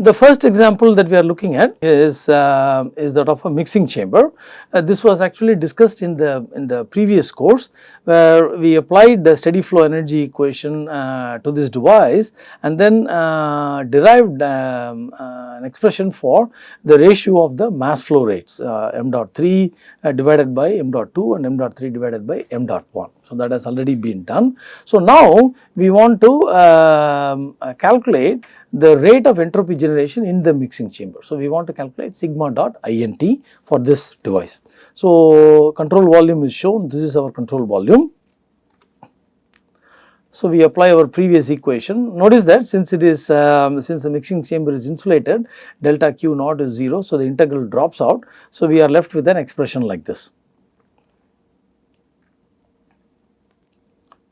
The first example that we are looking at is, uh, is that of a mixing chamber. Uh, this was actually discussed in the, in the previous course where we applied the steady flow energy equation uh, to this device and then uh, derived um, uh, an expression for the ratio of the mass flow rates uh, m dot 3 divided by m dot 2 and m dot 3 divided by m dot 1. So, that has already been done. So, now we want to um, calculate the rate of entropy generation in the mixing chamber. So, we want to calculate sigma dot INT for this device. So, control volume is shown, this is our control volume. So, we apply our previous equation. Notice that since it is, um, since the mixing chamber is insulated, delta Q naught is 0. So, the integral drops out. So, we are left with an expression like this.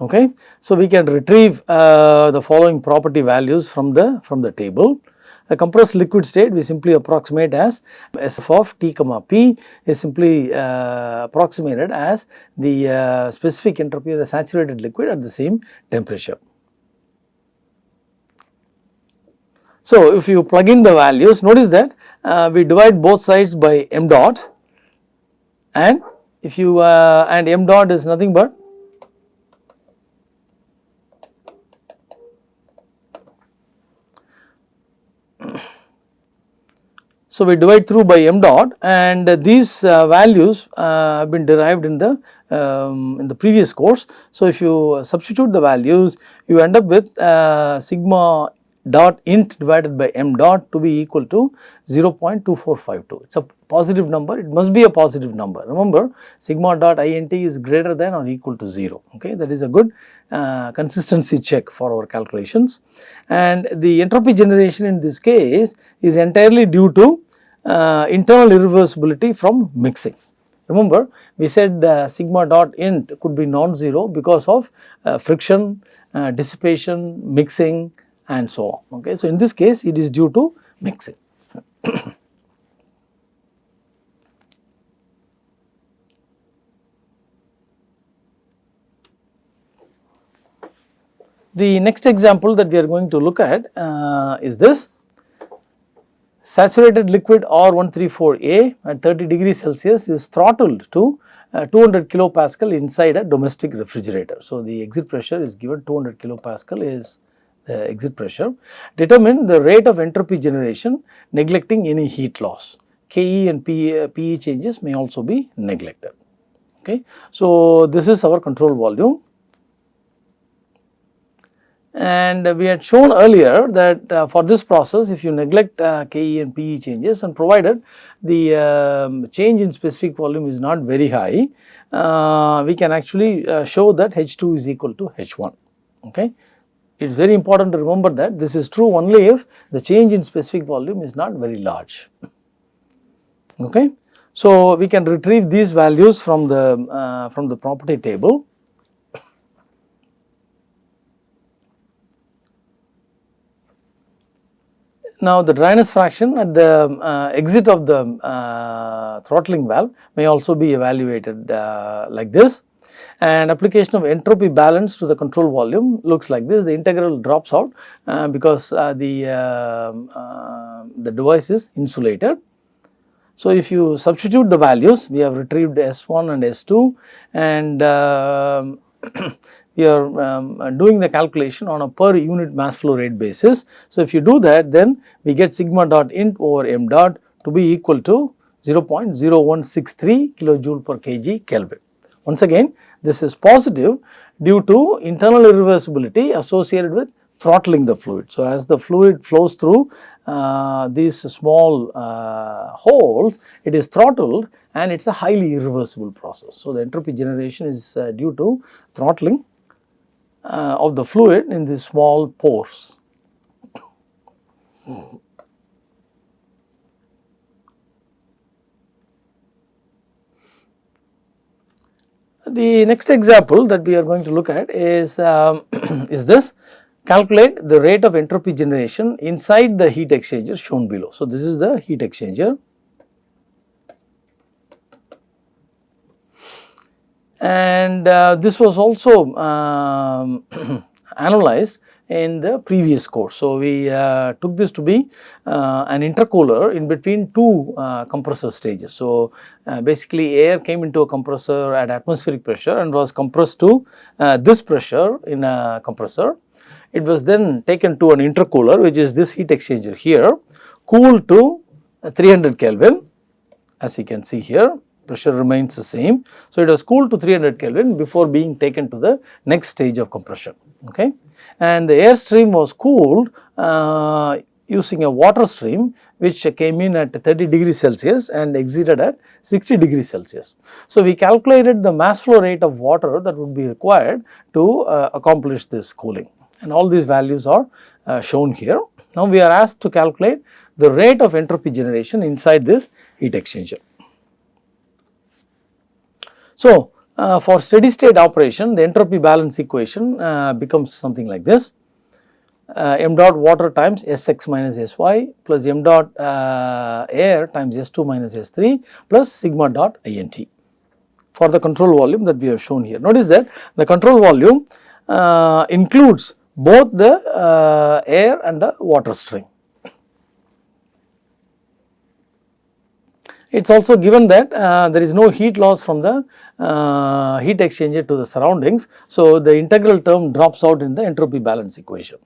Okay. So, we can retrieve uh, the following property values from the from the table. A compressed liquid state we simply approximate as SF of T comma P is simply uh, approximated as the uh, specific entropy of the saturated liquid at the same temperature. So, if you plug in the values notice that uh, we divide both sides by m dot and if you uh, and m dot is nothing but So, we divide through by m dot and these uh, values uh, have been derived in the um, in the previous course. So, if you substitute the values you end up with uh, sigma dot int divided by m dot to be equal to 0.2452. It is a positive number, it must be a positive number. Remember sigma dot int is greater than or equal to 0, okay. That is a good uh, consistency check for our calculations. And the entropy generation in this case is entirely due to uh, internal irreversibility from mixing. Remember we said uh, sigma dot int could be non-zero because of uh, friction, uh, dissipation, mixing and so on. Okay. So, in this case it is due to mixing. the next example that we are going to look at uh, is this saturated liquid R134A at 30 degrees Celsius is throttled to uh, 200 kilopascal inside a domestic refrigerator. So, the exit pressure is given 200 kilopascal is the exit pressure. Determine the rate of entropy generation neglecting any heat loss. KE and PE, PE changes may also be neglected. Okay. So, this is our control volume and we had shown earlier that uh, for this process if you neglect uh, Ke and Pe changes and provided the um, change in specific volume is not very high, uh, we can actually uh, show that H2 is equal to H1. Okay. It is very important to remember that this is true only if the change in specific volume is not very large. Okay. So, we can retrieve these values from the uh, from the property table Now, the dryness fraction at the uh, exit of the uh, throttling valve may also be evaluated uh, like this and application of entropy balance to the control volume looks like this the integral drops out uh, because uh, the, um, uh, the device is insulated. So, if you substitute the values we have retrieved S1 and S2 and we are um, doing the calculation on a per unit mass flow rate basis. So, if you do that then we get sigma dot int over m dot to be equal to 0.0163 kilojoule per kg Kelvin. Once again this is positive due to internal irreversibility associated with throttling the fluid. So, as the fluid flows through uh, these small uh, holes, it is throttled and it is a highly irreversible process. So, the entropy generation is uh, due to throttling uh, of the fluid in these small pores. The next example that we are going to look at is, um, is this calculate the rate of entropy generation inside the heat exchanger shown below. So, this is the heat exchanger and uh, this was also um, analyzed in the previous course. So, we uh, took this to be uh, an intercooler in between two uh, compressor stages. So, uh, basically air came into a compressor at atmospheric pressure and was compressed to uh, this pressure in a compressor. It was then taken to an intercooler which is this heat exchanger here cooled to 300 Kelvin as you can see here pressure remains the same. So, it was cooled to 300 Kelvin before being taken to the next stage of compression okay and the air stream was cooled uh, using a water stream which came in at 30 degrees Celsius and exited at 60 degrees Celsius. So, we calculated the mass flow rate of water that would be required to uh, accomplish this cooling and all these values are uh, shown here. Now, we are asked to calculate the rate of entropy generation inside this heat exchanger. So, uh, for steady state operation the entropy balance equation uh, becomes something like this uh, m dot water times Sx minus Sy plus m dot uh, air times S2 minus S3 plus sigma dot INT for the control volume that we have shown here. Notice that the control volume uh, includes both the uh, air and the water stream. It is also given that uh, there is no heat loss from the uh, heat exchanger to the surroundings. So, the integral term drops out in the entropy balance equation.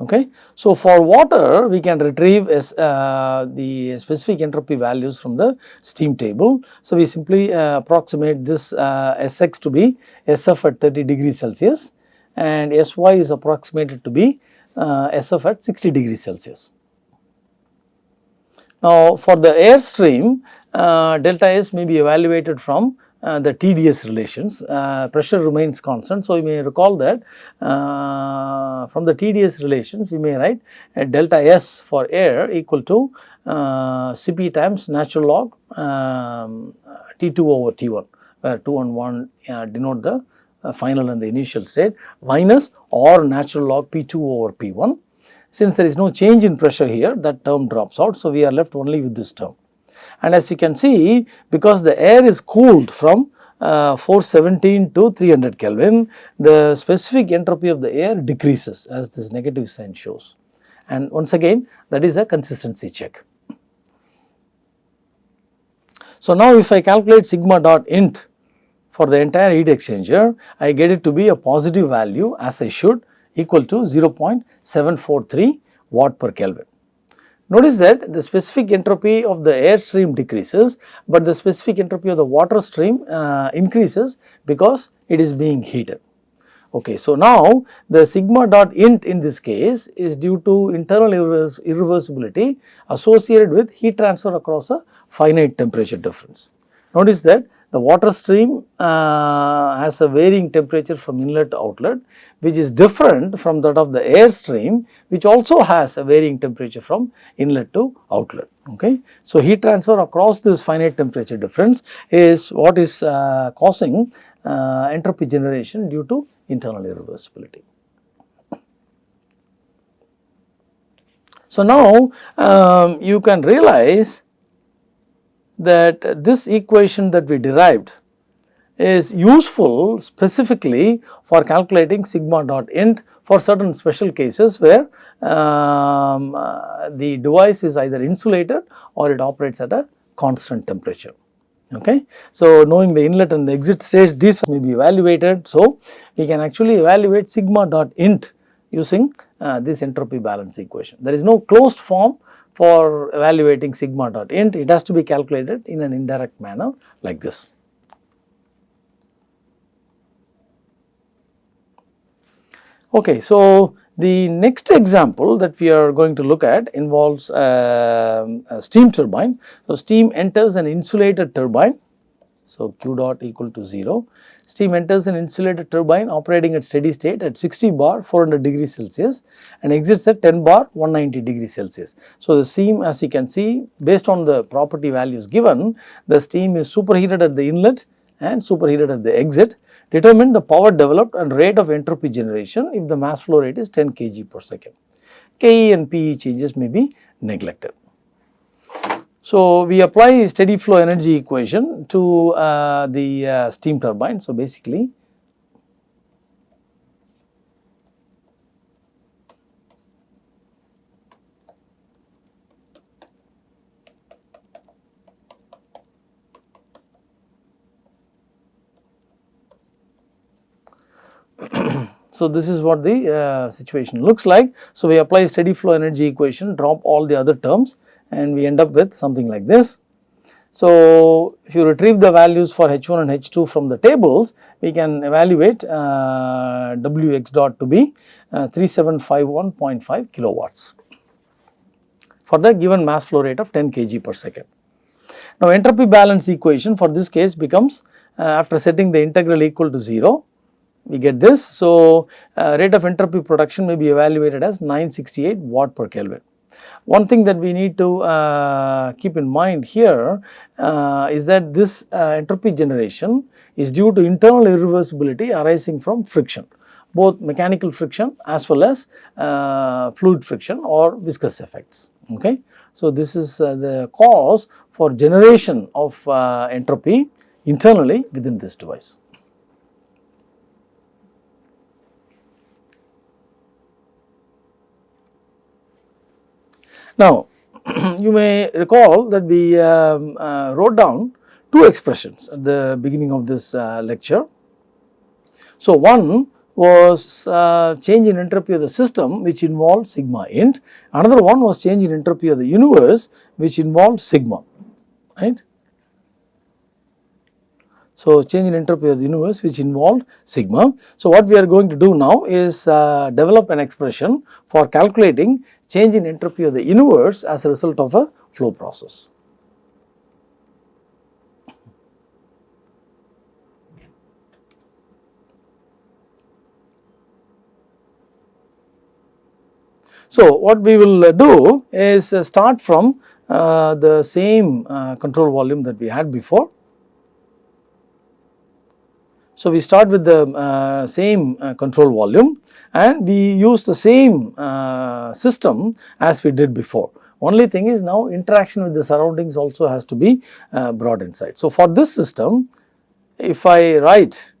Okay. So, for water we can retrieve as, uh, the specific entropy values from the steam table. So, we simply uh, approximate this uh, Sx to be Sf at 30 degrees Celsius and Sy is approximated to be uh, Sf at 60 degrees Celsius. Now, for the air stream uh, delta S may be evaluated from uh, the TDS relations, uh, pressure remains constant. So, you may recall that uh, from the TDS relations we may write delta S for air equal to uh, Cp times natural log um, T2 over T1 where 2 and 1 uh, denote the final and the initial state minus or natural log P2 over P1 since there is no change in pressure here that term drops out. So, we are left only with this term. And as you can see because the air is cooled from uh, 417 to 300 Kelvin, the specific entropy of the air decreases as this negative sign shows. And once again that is a consistency check. So, now if I calculate sigma dot int for the entire heat exchanger, I get it to be a positive value as I should equal to 0.743 watt per Kelvin. Notice that the specific entropy of the air stream decreases, but the specific entropy of the water stream uh, increases because it is being heated. Okay, so now the sigma dot int in this case is due to internal irreversibility associated with heat transfer across a finite temperature difference. Notice that the water stream uh, has a varying temperature from inlet to outlet which is different from that of the air stream which also has a varying temperature from inlet to outlet. Okay. So, heat transfer across this finite temperature difference is what is uh, causing uh, entropy generation due to internal irreversibility. So, now um, you can realize that this equation that we derived is useful specifically for calculating sigma dot int for certain special cases where um, uh, the device is either insulated or it operates at a constant temperature. Okay. So, knowing the inlet and the exit states these may be evaluated. So, we can actually evaluate sigma dot int using uh, this entropy balance equation. There is no closed form for evaluating sigma dot int, it has to be calculated in an indirect manner like this. Okay, so the next example that we are going to look at involves uh, a steam turbine. So, steam enters an insulated turbine. So, Q dot equal to 0 steam enters an insulated turbine operating at steady state at 60 bar 400 degrees Celsius and exits at 10 bar 190 degrees Celsius. So, the steam as you can see based on the property values given the steam is superheated at the inlet and superheated at the exit determine the power developed and rate of entropy generation if the mass flow rate is 10 kg per second. Ke and Pe changes may be neglected. So, we apply steady flow energy equation to uh, the uh, steam turbine. So, basically So, this is what the uh, situation looks like. So, we apply steady flow energy equation, drop all the other terms and we end up with something like this. So, if you retrieve the values for H1 and H2 from the tables, we can evaluate uh, Wx dot to be uh, 3751.5 kilowatts for the given mass flow rate of 10 kg per second. Now, entropy balance equation for this case becomes uh, after setting the integral equal to 0, we get this. So, uh, rate of entropy production may be evaluated as 968 watt per Kelvin. One thing that we need to uh, keep in mind here uh, is that this uh, entropy generation is due to internal irreversibility arising from friction both mechanical friction as well as uh, fluid friction or viscous effects. Okay. So, this is uh, the cause for generation of uh, entropy internally within this device. Now, you may recall that we um, uh, wrote down two expressions at the beginning of this uh, lecture. So, one was uh, change in entropy of the system which involved sigma int, another one was change in entropy of the universe which involved sigma, right. So, change in entropy of the universe which involved sigma. So, what we are going to do now is uh, develop an expression for calculating change in entropy of the universe as a result of a flow process. So, what we will uh, do is uh, start from uh, the same control volume that we had before so, we start with the uh, same uh, control volume and we use the same uh, system as we did before. Only thing is now interaction with the surroundings also has to be uh, brought inside. So, for this system if I write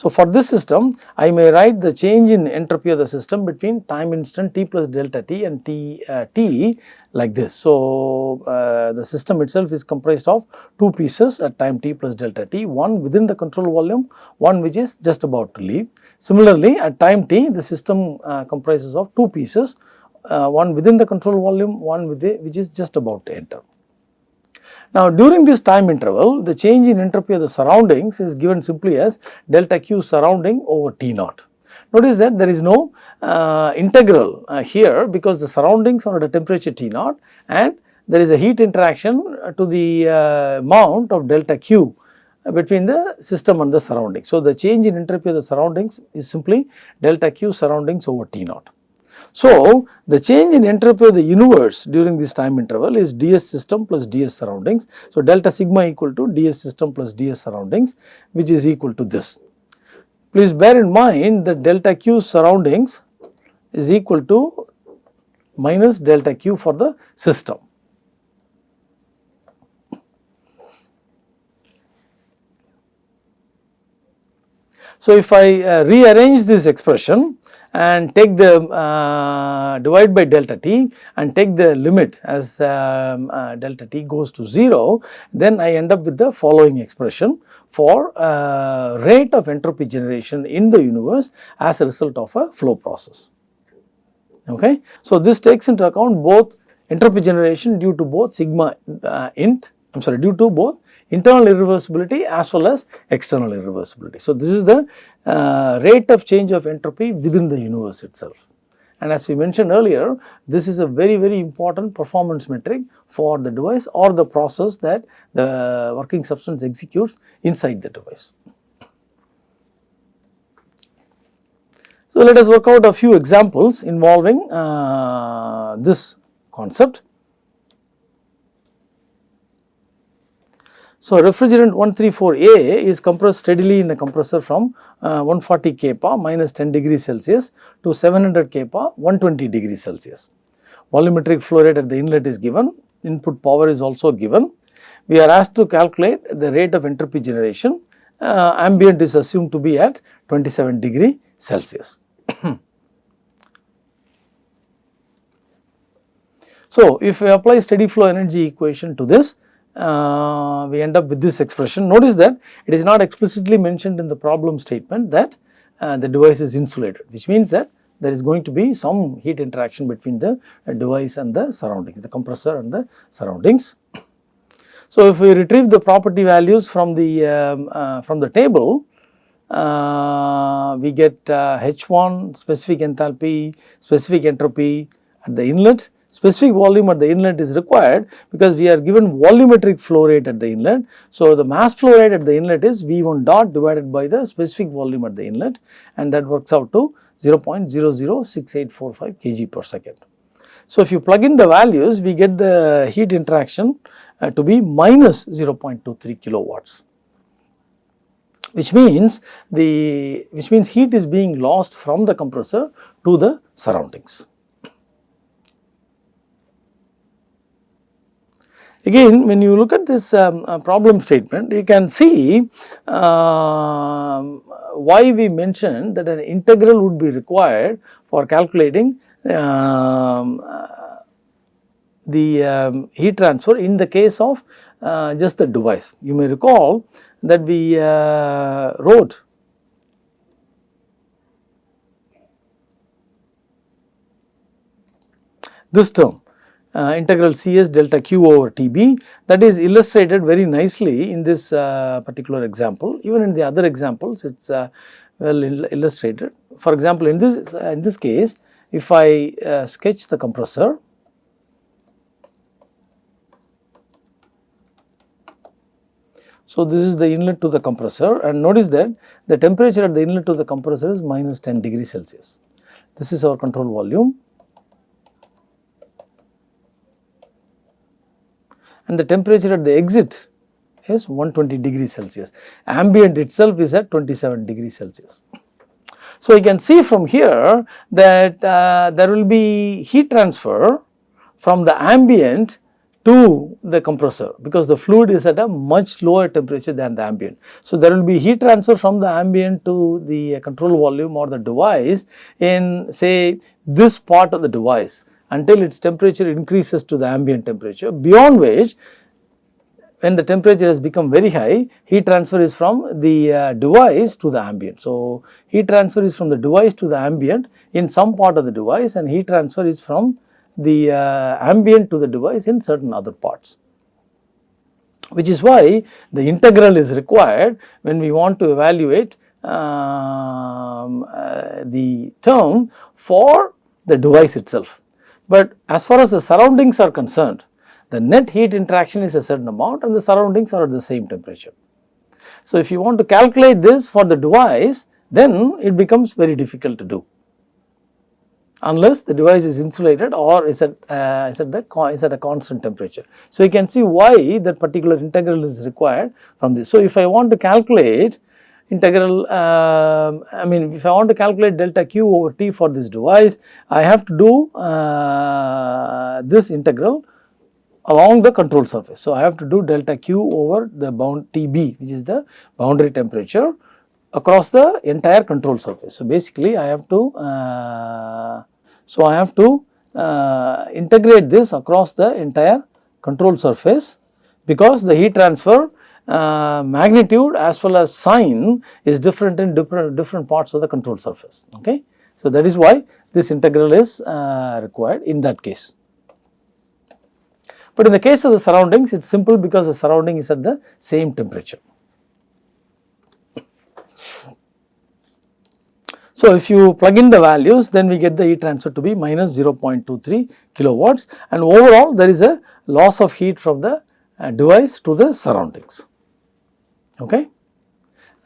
So, for this system I may write the change in entropy of the system between time instant t plus delta t and t, uh, t like this. So, uh, the system itself is comprised of two pieces at time t plus delta t, one within the control volume, one which is just about to leave. Similarly, at time t the system uh, comprises of two pieces, uh, one within the control volume, one with the, which is just about to enter. Now, during this time interval, the change in entropy of the surroundings is given simply as delta Q surrounding over T naught. Notice that there is no uh, integral uh, here because the surroundings are at a temperature T naught and there is a heat interaction to the uh, amount of delta Q between the system and the surroundings. So, the change in entropy of the surroundings is simply delta Q surroundings over T naught. So, the change in entropy of the universe during this time interval is ds system plus ds surroundings. So, delta sigma equal to ds system plus ds surroundings which is equal to this. Please bear in mind that delta q surroundings is equal to minus delta q for the system. So, if I uh, rearrange this expression and take the uh, divide by delta t and take the limit as um, uh, delta t goes to 0, then I end up with the following expression for uh, rate of entropy generation in the universe as a result of a flow process. Okay. So, this takes into account both entropy generation due to both sigma uh, int I am sorry due to both internal irreversibility as well as external irreversibility. So, this is the uh, rate of change of entropy within the universe itself. And as we mentioned earlier, this is a very, very important performance metric for the device or the process that the working substance executes inside the device. So, let us work out a few examples involving uh, this concept. So, refrigerant 134A is compressed steadily in a compressor from uh, 140 kPa minus 10 degrees Celsius to 700 kPa 120 degrees Celsius. Volumetric flow rate at the inlet is given, input power is also given. We are asked to calculate the rate of entropy generation, uh, ambient is assumed to be at 27 degree Celsius. so, if we apply steady flow energy equation to this, uh, we end up with this expression. Notice that it is not explicitly mentioned in the problem statement that uh, the device is insulated which means that there is going to be some heat interaction between the uh, device and the surroundings, the compressor and the surroundings. So, if we retrieve the property values from the um, uh, from the table, uh, we get H1 specific enthalpy, specific entropy at the inlet specific volume at the inlet is required because we are given volumetric flow rate at the inlet. So, the mass flow rate at the inlet is V1 dot divided by the specific volume at the inlet and that works out to 0.006845 kg per second. So, if you plug in the values we get the heat interaction uh, to be minus 0.23 kilowatts which means the which means heat is being lost from the compressor to the surroundings. Again when you look at this um, uh, problem statement you can see uh, why we mentioned that an integral would be required for calculating um, uh, the um, heat transfer in the case of uh, just the device. You may recall that we uh, wrote this term uh, integral Cs delta Q over Tb that is illustrated very nicely in this uh, particular example. Even in the other examples it is uh, well illustrated. For example, in this uh, in this case if I uh, sketch the compressor So, this is the inlet to the compressor and notice that the temperature at the inlet to the compressor is minus 10 degree Celsius. This is our control volume and the temperature at the exit is 120 degrees Celsius. Ambient itself is at 27 degrees Celsius. So, you can see from here that uh, there will be heat transfer from the ambient to the compressor because the fluid is at a much lower temperature than the ambient. So, there will be heat transfer from the ambient to the control volume or the device in say this part of the device until its temperature increases to the ambient temperature beyond which when the temperature has become very high heat transfer is from the uh, device to the ambient. So, heat transfer is from the device to the ambient in some part of the device and heat transfer is from the uh, ambient to the device in certain other parts which is why the integral is required when we want to evaluate um, uh, the term for the device itself. But as far as the surroundings are concerned, the net heat interaction is a certain amount and the surroundings are at the same temperature. So, if you want to calculate this for the device, then it becomes very difficult to do unless the device is insulated or is at, uh, is at the is at a constant temperature. So, you can see why that particular integral is required from this. So, if I want to calculate integral uh, I mean if I want to calculate delta q over t for this device I have to do uh, this integral along the control surface. So, I have to do delta q over the bound Tb which is the boundary temperature across the entire control surface. So, basically I have to uh, so I have to uh, integrate this across the entire control surface because the heat transfer uh, magnitude as well as sign is different in different, different parts of the control surface. Okay. So, that is why this integral is uh, required in that case. But in the case of the surroundings, it is simple because the surrounding is at the same temperature. So, if you plug in the values, then we get the heat transfer to be minus 0.23 kilowatts and overall there is a loss of heat from the uh, device to the surroundings. Okay.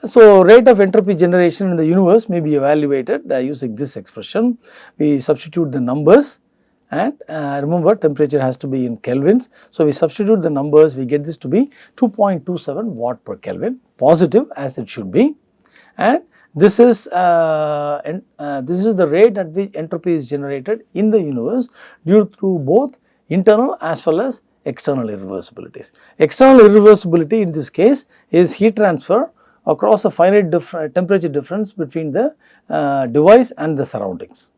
So, rate of entropy generation in the universe may be evaluated uh, using this expression. We substitute the numbers and uh, remember temperature has to be in kelvins. So, we substitute the numbers we get this to be 2.27 watt per Kelvin positive as it should be and this is uh, uh, this is the rate at which entropy is generated in the universe due to both internal as well as external irreversibilities. External irreversibility in this case is heat transfer across a finite temperature difference between the uh, device and the surroundings.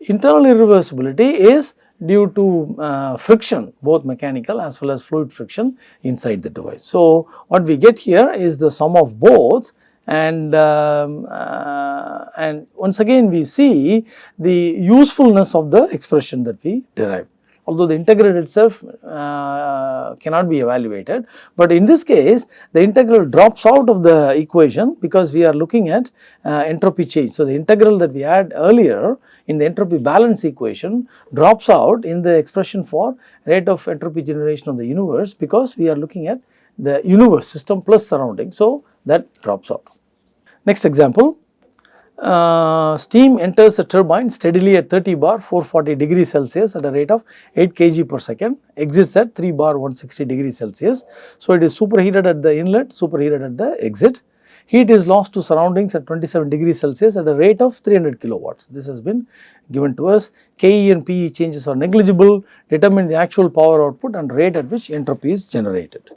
Internal irreversibility is due to uh, friction both mechanical as well as fluid friction inside the device. So, what we get here is the sum of both and um, uh, and once again we see the usefulness of the expression that we derive although the integral itself uh, cannot be evaluated. But in this case the integral drops out of the equation because we are looking at uh, entropy change. So, the integral that we had earlier in the entropy balance equation drops out in the expression for rate of entropy generation of the universe because we are looking at the universe system plus surrounding. So, that drops out. Next example, uh, steam enters the turbine steadily at 30 bar 440 degrees Celsius at a rate of 8 kg per second, exits at 3 bar 160 degrees Celsius. So, it is superheated at the inlet, superheated at the exit. Heat is lost to surroundings at 27 degrees Celsius at a rate of 300 kilowatts. This has been given to us. KE and PE changes are negligible, determine the actual power output and rate at which entropy is generated.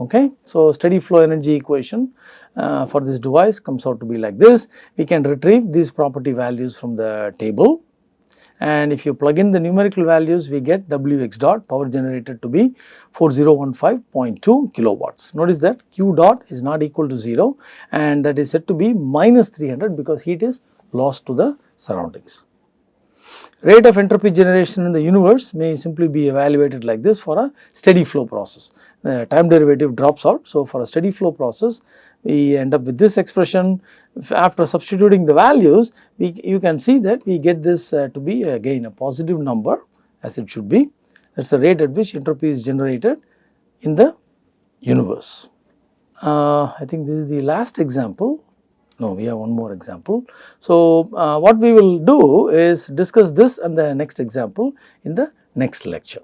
Okay. So, steady flow energy equation uh, for this device comes out to be like this. We can retrieve these property values from the table and if you plug in the numerical values we get Wx dot power generated to be 4015.2 kilowatts. Notice that Q dot is not equal to 0 and that is said to be minus 300 because heat is lost to the surroundings. Rate of entropy generation in the universe may simply be evaluated like this for a steady flow process. The time derivative drops out. So, for a steady flow process we end up with this expression after substituting the values we you can see that we get this uh, to be again a positive number as it should be that is the rate at which entropy is generated in the universe. Uh, I think this is the last example no we have one more example. So, uh, what we will do is discuss this and the next example in the next lecture.